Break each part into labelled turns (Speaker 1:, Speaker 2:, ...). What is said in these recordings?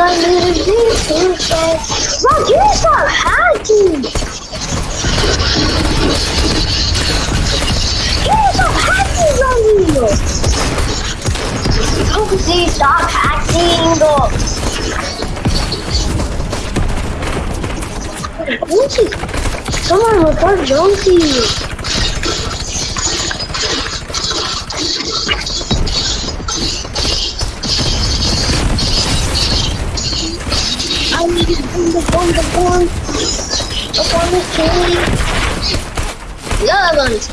Speaker 1: I need to do something. Bro, can you stop hacking? Can you stop hacking, Ronnie? Jonesy, stop hacking. Jonesy, someone report Jonesy. The gun, the gun. The gun is killing. The other one is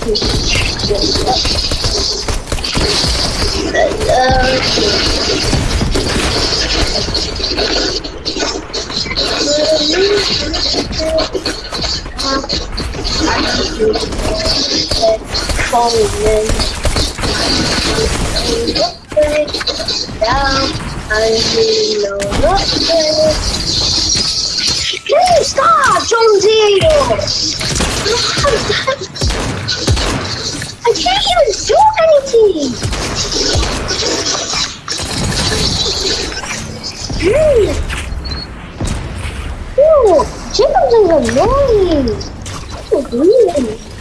Speaker 1: Down, I know nothing. Can't do anything! Hey! Ew, Jacobs is annoying! Hmm. What are you doing?